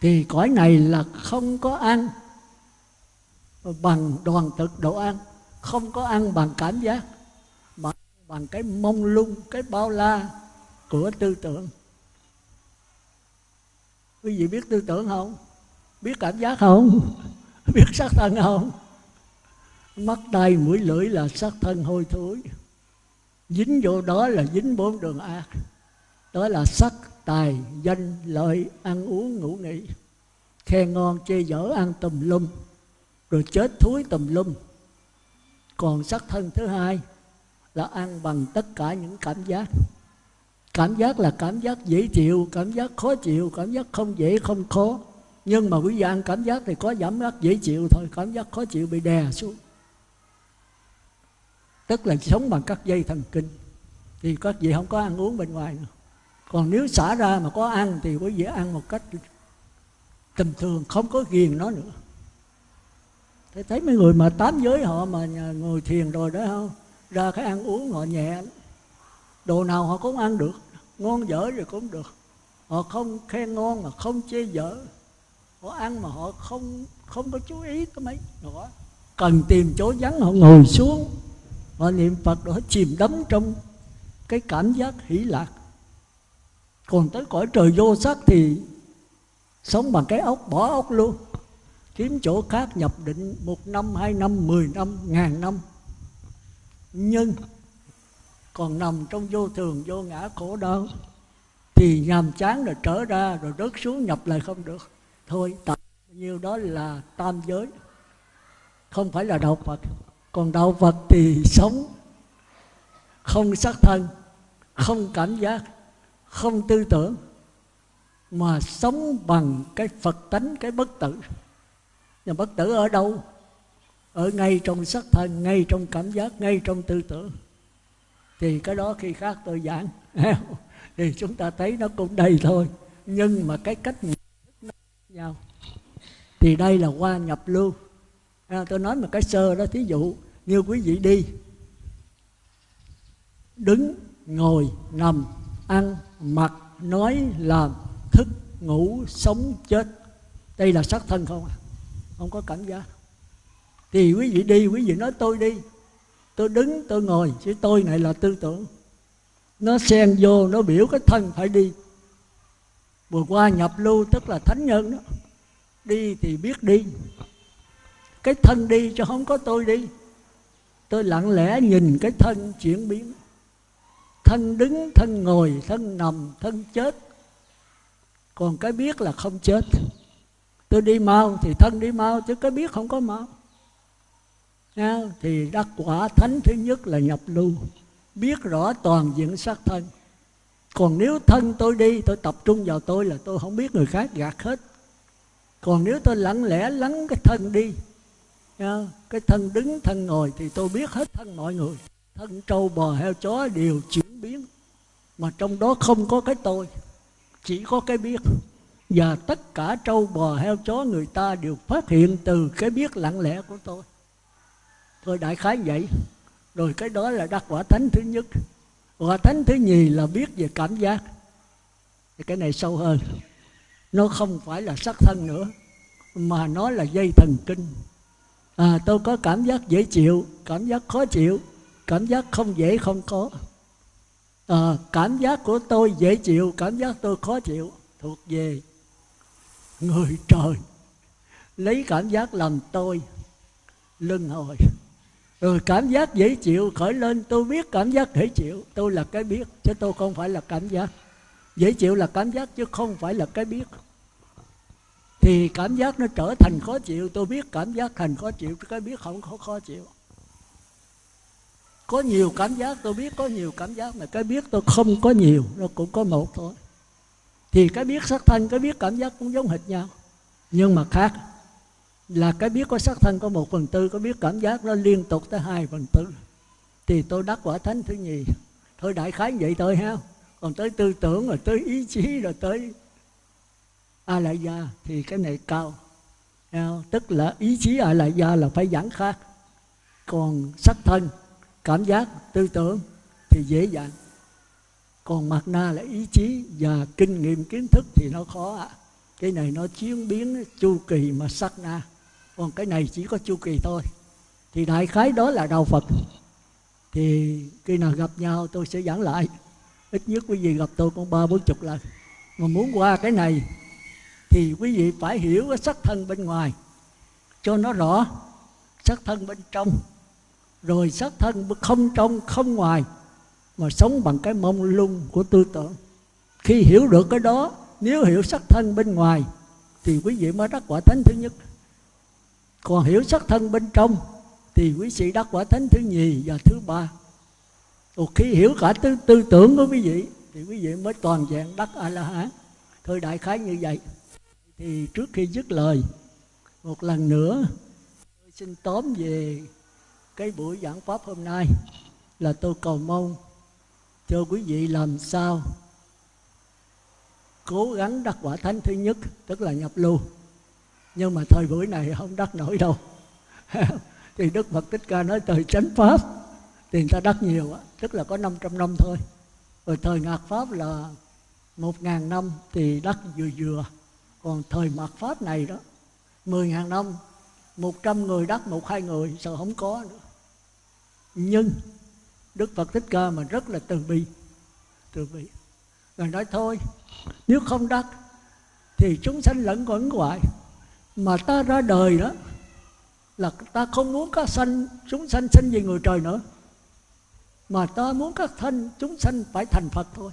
Thì cõi này là không có ăn bằng đoàn thực độ ăn, không có ăn bằng cảm giác, mà bằng cái mông lung, cái bao la của tư tưởng. Quý vị biết tư tưởng không? Biết cảm giác không? Biết sắc thân không? Mắt tay mũi lưỡi là sắc thân hôi thối dính vô đó là dính bốn đường ác đó là sắc, tài, danh, lợi, ăn uống, ngủ nghỉ. Khen ngon chê dở ăn tùm lum, rồi chết thúi tùm lum. Còn sắc thân thứ hai là ăn bằng tất cả những cảm giác. Cảm giác là cảm giác dễ chịu, cảm giác khó chịu, cảm giác không dễ, không khó. Nhưng mà quý vị ăn cảm giác thì có giảm giác dễ chịu thôi, cảm giác khó chịu bị đè xuống tức là sống bằng các dây thần kinh. Thì các vị không có ăn uống bên ngoài nữa. Còn nếu xả ra mà có ăn thì quý vị ăn một cách tầm thường, không có ghiền nó nữa. Thế thấy mấy người mà tám giới họ mà ngồi thiền rồi đó, không? Ra cái ăn uống họ nhẹ. Đồ nào họ cũng ăn được. Ngon dở rồi cũng được. Họ không khen ngon mà không chê dở. Họ ăn mà họ không không có chú ý tới mấy. Nữa cần tìm chỗ vắng, họ ngồi xuống họ niệm phật họ chìm đắm trong cái cảm giác hỷ lạc. Còn tới cõi trời vô sắc thì sống bằng cái ốc, bỏ ốc luôn. Kiếm chỗ khác nhập định một năm, hai năm, mười năm, ngàn năm. Nhưng còn nằm trong vô thường, vô ngã khổ đau, thì nhàm chán rồi trở ra rồi rớt xuống, nhập lại không được. Thôi tập nhiêu đó là tam giới, không phải là đạo phật còn đạo phật thì sống không sắc thân, không cảm giác, không tư tưởng, mà sống bằng cái phật tánh, cái bất tử. Nhưng bất tử ở đâu? Ở ngay trong sắc thân, ngay trong cảm giác, ngay trong tư tưởng. Thì cái đó khi khác tôi giảng, thì chúng ta thấy nó cũng đầy thôi. Nhưng mà cái cách nhận thức nó nhau. Thì đây là qua nhập lưu à, tôi nói một cái sơ đó thí dụ như quý vị đi. Đứng ngồi nằm ăn mặc nói làm thức ngủ sống chết. Đây là sát thân không à? Không có cảm giác. Thì quý vị đi quý vị nói tôi đi. Tôi đứng tôi ngồi chứ tôi này là tư tưởng. Nó xen vô nó biểu cái thân phải đi. Vừa qua nhập lưu tức là thánh nhân đó. Đi thì biết đi cái thân đi cho không có tôi đi. Tôi lặng lẽ nhìn cái thân chuyển biến. Thân đứng, thân ngồi, thân nằm, thân chết. Còn cái biết là không chết. Tôi đi mau thì thân đi mau, chứ cái biết không có mau. Nha? thì đắc quả thánh thứ nhất là nhập lưu. Biết rõ toàn diện sắc thân. Còn nếu thân tôi đi, tôi tập trung vào tôi là tôi không biết người khác gạt hết. Còn nếu tôi lặng lẽ lắng cái thân đi nha? cái thân đứng, thân ngồi thì tôi biết hết thân mọi người. Thân trâu, bò, heo, chó đều chuyển biến. Mà trong đó không có cái tôi, chỉ có cái biết. Và tất cả trâu, bò, heo, chó người ta đều phát hiện từ cái biết lặng lẽ của tôi. Thôi đại khái vậy. Rồi cái đó là đắc quả thánh thứ nhất. Quả thánh thứ nhì là biết về cảm giác. Thì cái này sâu hơn. Nó không phải là sắc thân nữa, mà nó là dây thần kinh à, tôi có cảm giác dễ chịu cảm giác khó chịu cảm giác không dễ không có. À, cảm giác của tôi dễ chịu cảm giác tôi khó chịu thuộc về người trời. Lấy cảm giác làm tôi lưng hồi. Rồi cảm giác dễ chịu khởi lên tôi biết cảm giác dễ chịu. Tôi là cái biết chứ tôi không phải là cảm giác. Dễ chịu là cảm giác chứ không phải là cái biết thì cảm giác nó trở thành khó chịu. Tôi biết cảm giác thành khó chịu, cái biết không có khó chịu. Có nhiều cảm giác, tôi biết có nhiều cảm giác, mà cái biết tôi không có nhiều, nó cũng có một thôi. Thì cái biết sắc thân, cái biết cảm giác cũng giống hệt nhau. Nhưng mà khác, là cái biết có sắc thân có một phần tư có biết cảm giác nó liên tục tới hai phần tư. Thì tôi đắc quả thánh thứ nhì. Thôi đại khái vậy thôi ha. Còn tới tư tưởng, rồi tới ý chí, rồi tới a la gia thì cái này cao. Tức là ý chí a la gia là phải giảng khác. Còn sắc thân, cảm giác, tư tưởng thì dễ dàng. Còn mặt na là ý chí và kinh nghiệm, kiến thức thì nó khó ạ. Cái này nó chiến biến chu kỳ mà sắc na. Còn cái này chỉ có chu kỳ thôi. Thì đại khái đó là đạo phật. Thì khi nào gặp nhau tôi sẽ giảng lại. Ít nhất quý vị gặp tôi cũng ba bốn chục lần. Mà muốn qua cái này thì quý vị phải hiểu cái sắc thân bên ngoài. Cho nó rõ sắc thân bên trong. Rồi sắc thân không trong không ngoài mà sống bằng cái mông lung của tư tưởng. Khi hiểu được cái đó nếu hiểu sắc thân bên ngoài thì quý vị mới đắc quả thánh thứ nhất. Còn hiểu sắc thân bên trong thì quý vị đắc quả thánh thứ nhì và thứ ba. Còn khi hiểu cả tư, tư tưởng của quý vị thì quý vị mới toàn vẹn đắc a la hán. Thôi đại khái như vậy thì trước khi dứt lời, một lần nữa, tôi xin tóm về cái buổi giảng pháp hôm nay là tôi cầu mong cho quý vị làm sao cố gắng đắc quả thánh thứ nhất, tức là nhập lưu. Nhưng mà thời buổi này không đắc nổi đâu. Thì đức phật thích ca nói thời chánh pháp, thì người ta đắc nhiều á, tức là có 500 năm thôi. Rồi thời ngạt pháp là một ngàn năm thì đắc vừa vừa còn thời mạt pháp này đó, mười ngàn năm, một trăm người đắc, một hai người, sợ không có nữa. Nhưng đức phật thích ca mà rất là từ bi từ bi. Rồi nói thôi, nếu không đắc thì chúng sanh lẫn quẩn hoại. Mà ta ra đời đó là ta không muốn các sanh, chúng sanh sinh về người trời nữa. Mà ta muốn các thanh chúng sanh phải thành Phật thôi.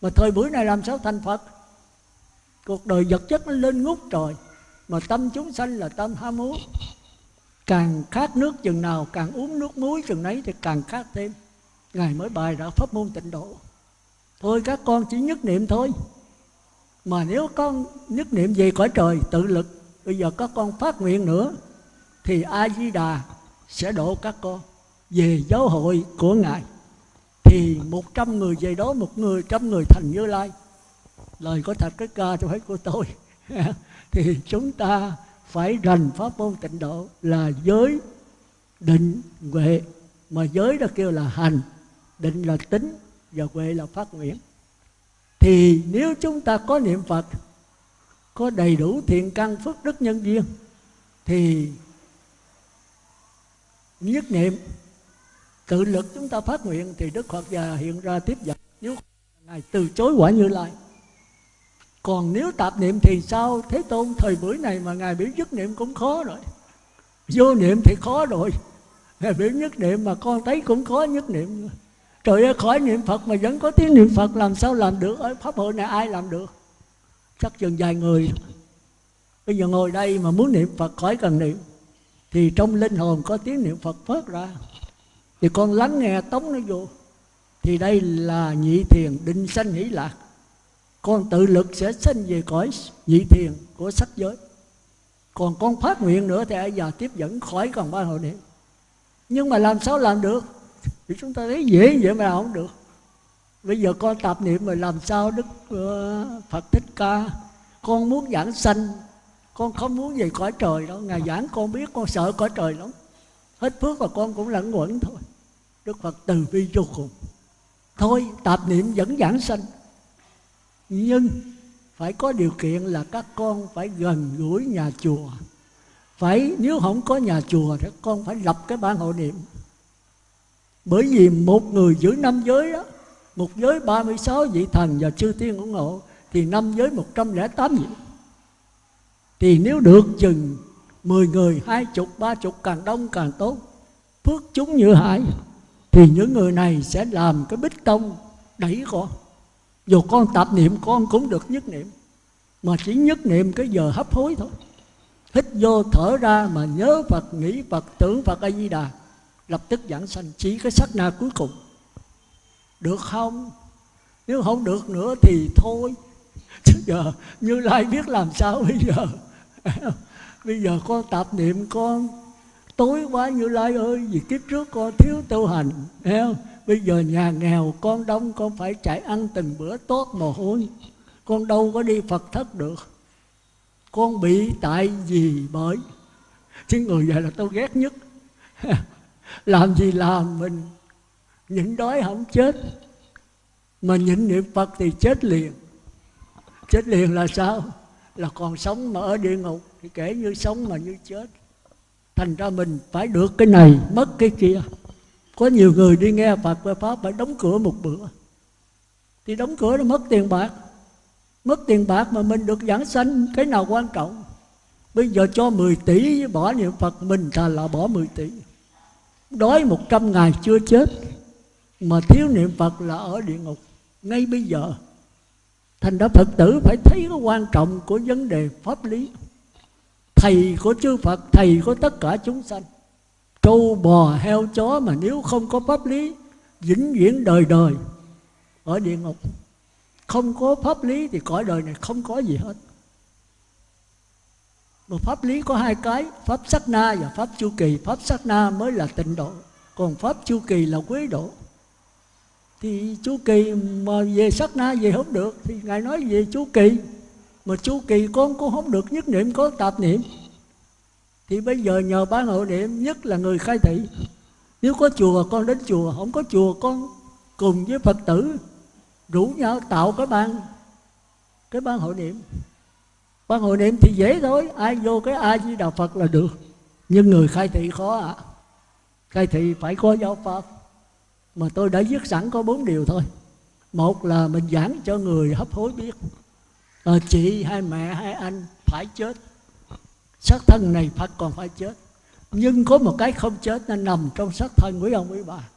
Mà thời buổi này làm sao thành Phật? Cuộc đời vật chất nó lên ngút trời, mà tâm chúng sanh là tâm ham muốn. Càng khát nước chừng nào, càng uống nước muối chừng nấy thì càng khát thêm. Ngài mới bài ra pháp môn tịnh độ. Thôi các con chỉ nhất niệm thôi. Mà nếu con nhất niệm về cõi trời tự lực, bây giờ các con phát nguyện nữa, thì a di đà sẽ độ các con. Về giáo hội của ngài, thì một trăm người, về đó một người, trăm người thành như lai lời có thật cái ca cho hết của tôi. Thì chúng ta phải rành pháp môn tịnh độ là giới định huệ. Mà giới đó kêu là hành, định là tính và huệ là phát nguyện. Thì nếu chúng ta có niệm phật, có đầy đủ thiện căn phước đức nhân duyên, thì nhất niệm, tự lực chúng ta phát nguyện thì đức phật già hiện ra tiếp dẫn. Nếu ngài từ chối quả như lai còn nếu tạp niệm thì sao? Thế tôn, thời buổi này mà ngài biểu nhất niệm cũng khó rồi. Vô niệm thì khó rồi. Ngài biểu nhất niệm mà con thấy cũng khó nhất niệm. Trời ơi, khỏi niệm phật mà vẫn có tiếng niệm phật, làm sao làm được? Ở pháp hội này ai làm được? Chắc chừng vài người. Bây giờ ngồi đây mà muốn niệm phật, khỏi cần niệm. Thì trong linh hồn có tiếng niệm phật phát ra. Thì con lắng nghe, tống nó vô. Thì đây là nhị thiền, định sanh hỷ lạc con tự lực sẽ sinh về cõi nhị thiền của sắc giới. Còn con phát nguyện nữa thì ai giờ tiếp dẫn khỏi còn ba hội niệm. Nhưng mà làm sao làm được? Thì chúng ta thấy dễ vậy mà không được. Bây giờ con tạp niệm mà làm sao đức uh, phật thích ca? Con muốn giảng sanh con không muốn về cõi trời đâu. Ngài giảng con biết con sợ cõi trời lắm. Hết phước và con cũng lẫn quẩn thôi. Đức phật từ bi vô cùng. Thôi tạp niệm vẫn giảng sanh nhưng phải có điều kiện là các con phải gần gũi nhà chùa. Phải nếu không có nhà chùa thì con phải lập cái ban hội niệm. Bởi vì một người giữ năm giới đó một giới 36 vị thần và chư tiên ủng hộ thì năm giới 108 vị. Thì nếu được chừng 10 người, hai chục, ba chục càng đông càng tốt Phước chúng như hải Thì những người này sẽ làm cái bích tông đẩy con. Dù con tạp niệm con cũng được nhất niệm. Mà chỉ nhất niệm cái giờ hấp hối thôi. Hít vô thở ra mà nhớ Phật, nghĩ Phật, tưởng Phật A-di-đà. Lập tức giảng sanh. Chỉ cái sắc na cuối cùng. Được không? Nếu không được nữa thì thôi. Chứ giờ Như Lai biết làm sao bây giờ? Bây giờ con tạp niệm con. Tối quá như lai ơi vì kiếp trước con thiếu tu hành. Thấy không? Bây giờ nhà nghèo, con đông, con phải chạy ăn từng bữa tốt mồ hôi. Con đâu có đi phật thất được. Con bị tại vì bởi. Chứ người vậy là tôi ghét nhất. Làm gì làm mình, nhịn đói không chết. Mà nhịn niệm phật thì chết liền. Chết liền là sao? Là còn sống mà ở địa ngục, thì kể như sống mà như chết. Thành ra mình phải được cái này, mất cái kia có nhiều người đi nghe Phật và Pháp phải đóng cửa một bữa. Thì đóng cửa nó mất tiền bạc. Mất tiền bạc mà mình được giảng sanh, cái nào quan trọng? Bây giờ cho 10 tỷ bỏ niệm Phật, mình thà là bỏ 10 tỷ. Đói 100 ngày chưa chết, mà thiếu niệm Phật là ở địa ngục. Ngay bây giờ, thành ra phật tử phải thấy cái quan trọng của vấn đề pháp lý. Thầy của chư phật, thầy của tất cả chúng sanh trâu bò heo chó mà nếu không có pháp lý, vĩnh viễn đời đời ở địa ngục. Không có pháp lý thì cõi đời này không có gì hết. Mà pháp lý có hai cái, pháp sắc na và pháp chu kỳ. Pháp sắc na mới là tịnh độ, còn pháp chu kỳ là quế độ. Thì chu kỳ mà về sát na về không được, thì ngài nói về chu kỳ. Mà chu kỳ con cũng không được, nhất niệm có tạp niệm thì bây giờ nhờ ban hộ niệm nhất là người khai thị. Nếu có chùa con đến chùa. Không có chùa con cùng với phật tử rủ nhau tạo cái ban cái ban hội niệm ban hội niệm thì dễ thôi. Ai vô cái ai với đà phật là được. Nhưng người khai thị khó ạ. À. khai thị phải có giáo pháp. Mà tôi đã viết sẵn có bốn điều thôi. Một là mình giảng cho người hấp hối biết. À, chị hay mẹ hay anh phải chết xác thân này phải còn phải chết. Nhưng có một cái không chết nó nằm trong xác thân quý ông quý bà.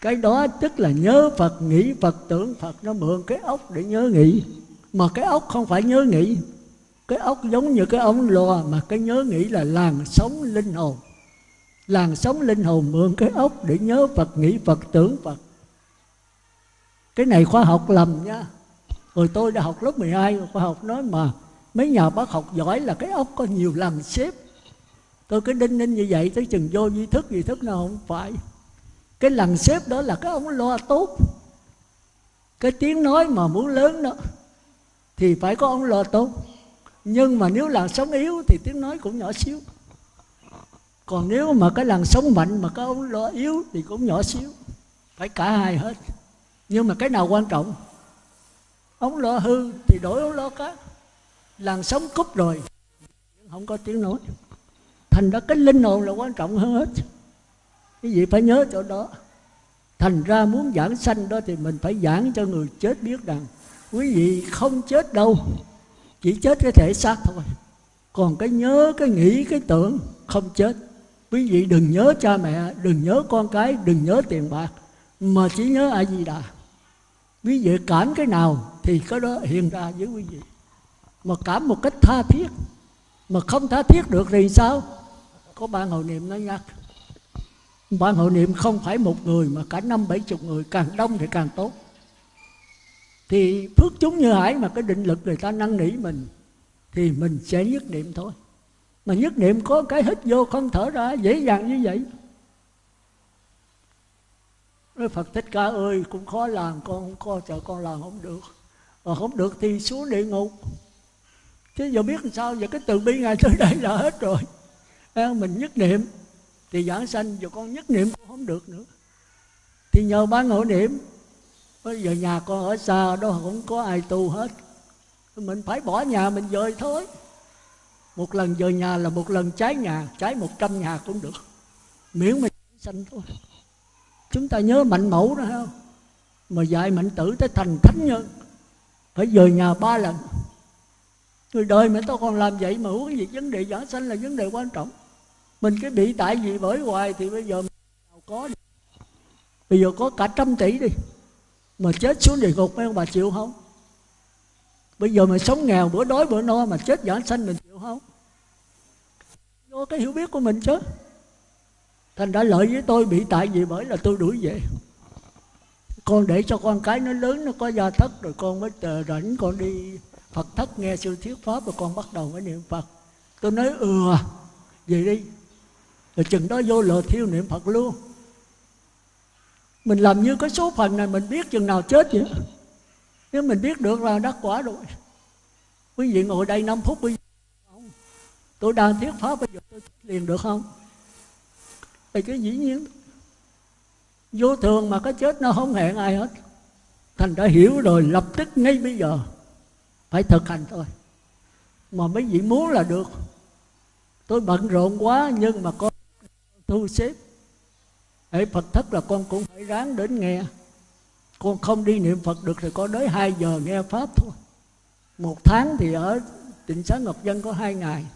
Cái đó tức là nhớ phật, nghĩ phật, tưởng phật. Nó mượn cái ốc để nhớ nghĩ. Mà cái ốc không phải nhớ nghĩ. Cái ốc giống như cái ống loa mà cái nhớ nghĩ là làn sống linh hồn. Làn sống linh hồn mượn cái ốc để nhớ phật, nghĩ phật, tưởng phật. Cái này khoa học lầm nha. Rồi tôi đã học lớp 12 khoa học nói mà mấy nhà bác học giỏi là cái ốc có nhiều lần xếp. Tôi cứ đinh ninh như vậy tới chừng vô duy thức duy thức nào không phải. Cái lần xếp đó là cái ông lo tốt. Cái tiếng nói mà muốn lớn đó, thì phải có ông lo tốt. Nhưng mà nếu làn sóng yếu thì tiếng nói cũng nhỏ xíu. Còn nếu mà cái làn sóng mạnh mà cái ông lo yếu thì cũng nhỏ xíu. Phải cả hai hết. Nhưng mà cái nào quan trọng? Ông lo hư thì đổi ông lo khác làn sóng cúp rồi. Không có tiếng nói. Thành ra cái linh hồn là quan trọng hơn hết. Cái gì phải nhớ chỗ đó. Thành ra muốn giảng sanh đó thì mình phải giảng cho người chết biết rằng, quý vị không chết đâu. Chỉ chết cái thể xác thôi. Còn cái nhớ, cái nghĩ, cái tưởng không chết. Quý vị đừng nhớ cha mẹ, đừng nhớ con cái, đừng nhớ tiền bạc. Mà chỉ nhớ a di đà. Quý vị cảm cái nào thì cái đó hiện ra với quý vị mà cảm một cách tha thiết. Mà không tha thiết được thì sao? Có ban hội niệm nó nhắc. Ban hội niệm không phải một người, mà cả năm bảy chục người, càng đông thì càng tốt. Thì phước chúng như hải mà cái định lực người ta năn nỉ mình, thì mình sẽ nhất niệm thôi. Mà nhất niệm có cái hít vô không thở ra, dễ dàng như vậy. Nói Phật Thích Ca ơi, cũng khó làm, con không có sợ con làm không được. Mà không được thì xuống địa ngục chứ giờ biết làm sao, giờ cái từ bi ngài tới đây là hết rồi. Mình nhất niệm, thì giảng sanh, giờ con nhất niệm cũng không được nữa. Thì nhờ ban hộ niệm, bây giờ nhà con ở xa, đó không có ai tu hết. Mình phải bỏ nhà mình dời thôi. Một lần dời nhà là một lần cháy nhà, cháy một trăm nhà cũng được. Miễn mình sanh thôi. Chúng ta nhớ mạnh mẫu đó không? Mà dạy mạnh tử tới thành thánh nhân. Phải dời nhà ba lần người đời mà tao còn làm vậy mà huống gì vấn đề giảng sanh là vấn đề quan trọng. Mình cái bị tại gì bởi hoài thì bây giờ nào có đi. bây giờ có cả trăm tỷ đi, mà chết xuống địa ngục mấy ông bà chịu không? Bây giờ mà sống nghèo, bữa đói bữa no mà chết giảng sanh mình chịu không? Do cái hiểu biết của mình chứ. Thành đã lợi với tôi bị tại gì bởi là tôi đuổi về. Con để cho con cái nó lớn, nó có gia thất, rồi con mới rảnh con đi Phật thất nghe sư thuyết pháp rồi con bắt đầu mới niệm Phật. Tôi nói ừ à, về đi. Rồi chừng đó vô lò thiêu niệm Phật luôn. Mình làm như cái số phần này mình biết chừng nào chết vậy? Nếu mình biết được là đắc quả rồi. Quý vị ngồi đây 5 phút bây giờ tôi đang thuyết pháp bây giờ tôi liền được không? Thì cái dĩ nhiên vô thường mà cái chết nó không hẹn ai hết. Thành đã hiểu rồi lập tức ngay bây giờ phải thực hành thôi. Mà mấy vị muốn là được. Tôi bận rộn quá nhưng mà con thu xếp. Để Phật thất là con cũng phải ráng đến nghe. Con không đi niệm Phật được thì con tới 2 giờ nghe Pháp thôi. Một tháng thì ở tỉnh xá Ngọc Dân có hai ngày.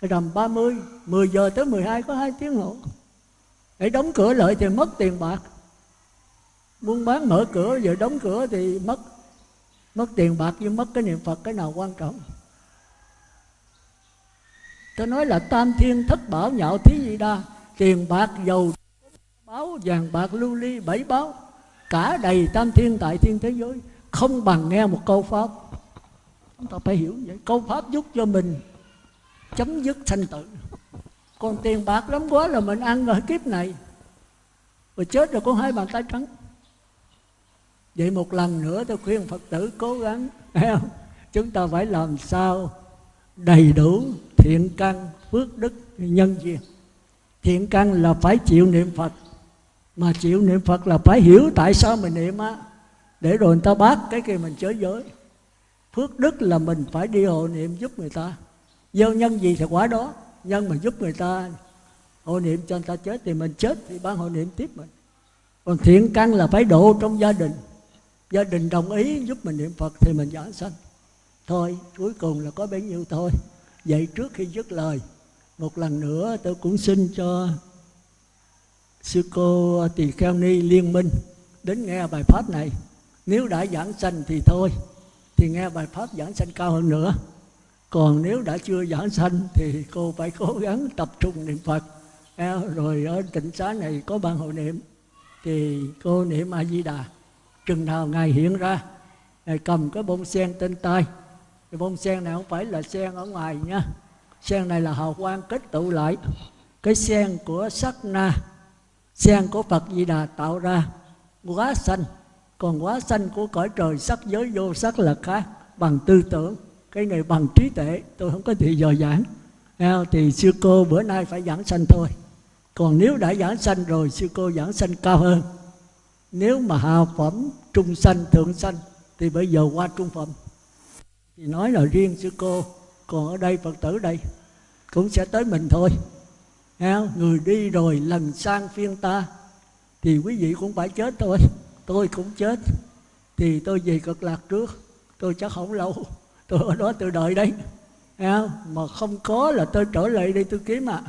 Cái rằm 30 10 giờ tới 12 có hai tiếng hộ để đóng cửa lại thì mất tiền bạc. Buôn bán mở cửa giờ đóng cửa thì mất mất tiền bạc nhưng mất cái niệm phật, cái nào quan trọng? Tôi nói là tam thiên thất bảo nhạo thí gì đa, tiền bạc, dầu báo vàng bạc, lưu ly, bảy báo. Cả đầy tam thiên tại thiên thế giới, không bằng nghe một câu pháp. Chúng ta phải hiểu vậy. Câu pháp giúp cho mình chấm dứt sanh tử. Còn tiền bạc lắm quá là mình ăn ở kiếp này. Rồi chết rồi có hai bàn tay trắng vậy một lần nữa tôi khuyên phật tử cố gắng chúng ta phải làm sao đầy đủ thiện căn, phước đức nhân duyên. Thiện căn là phải chịu niệm phật, mà chịu niệm phật là phải hiểu tại sao mình niệm á. Để rồi người ta bác cái kia mình chới giới phước đức là mình phải đi hộ niệm giúp người ta. Gieo nhân gì thì quả đó, nhân mà giúp người ta, hộ niệm cho người ta chết thì mình chết, thì ban hộ niệm tiếp mình. Còn thiện căn là phải độ trong gia đình gia đình đồng ý giúp mình niệm phật thì mình giảng sanh. Thôi, cuối cùng là có bấy nhiêu thôi. Vậy trước khi dứt lời, một lần nữa tôi cũng xin cho sư cô tỳ kheo ni liên minh đến nghe bài pháp này. Nếu đã giảng sanh thì thôi, thì nghe bài pháp giảng sanh cao hơn nữa. Còn nếu đã chưa giảng sanh thì cô phải cố gắng tập trung niệm phật. Rồi ở tịnh xá này có ban hội niệm, thì cô niệm a di đà chừng nào ngài hiện ra, ngài cầm cái bông sen trên tay. Cái bông sen này không phải là sen ở ngoài nha. Sen này là hào quang kết tụ lại. Cái sen của sắc na, sen của phật di đà tạo ra. Quá xanh. Còn quá xanh của cõi trời, sắc giới vô sắc là khác. Bằng tư tưởng. Cái này bằng trí tuệ. Tôi không có thì giờ giảng thì sư cô bữa nay phải giảng sanh thôi. Còn nếu đã giảng sanh rồi, sư cô giảng sanh cao hơn nếu mà hạ phẩm trung sanh, thượng sanh, thì bây giờ qua trung phẩm. Thì nói là riêng sư cô, còn ở đây phật tử đây, cũng sẽ tới mình thôi. Người đi rồi lần sang phiên ta, thì quý vị cũng phải chết thôi. Tôi cũng chết, thì tôi về cực lạc trước. Tôi chắc không lâu, tôi ở đó tôi đợi đấy. Mà không có là tôi trở lại đây tôi kiếm à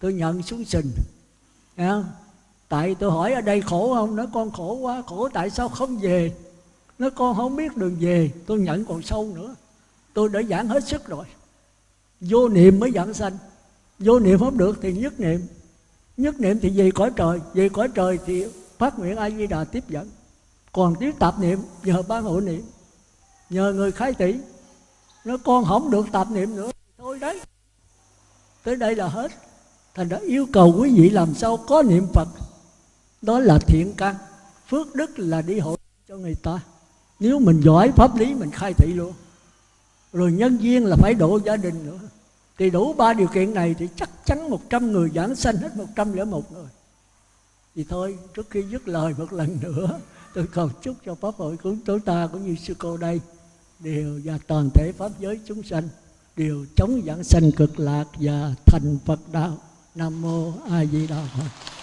tôi nhận xuống sình tại tôi hỏi ở đây khổ không? Nó con khổ quá, khổ tại sao không về? Nó con không biết đường về, tôi nhận còn sâu nữa. Tôi đã giảng hết sức rồi. Vô niệm mới giảng sanh. Vô niệm không được thì nhất niệm. Nhất niệm thì về cõi trời, về cõi trời thì phát nguyện a di đà tiếp dẫn. Còn tiếp tạp niệm nhờ ban hộ niệm. Nhờ người khai tỷ. Nó con không được tạp niệm nữa thôi đấy. Tới đây là hết. Thành đã yêu cầu quý vị làm sao có niệm phật đó là thiện căn. Phước đức là đi hộ cho người ta. Nếu mình giỏi pháp lý, mình khai thị luôn. Rồi nhân viên là phải độ gia đình nữa. Thì đủ ba điều kiện này thì chắc chắn một trăm người giảng sanh hết một trăm lẻ một người thì thôi, trước khi dứt lời một lần nữa, tôi cầu chúc cho pháp hội của chúng ta cũng như sư cô đây đều và toàn thể pháp giới chúng sanh đều chống giảng sanh cực lạc và thành Phật đạo. Nam mô A Di Đà Phật.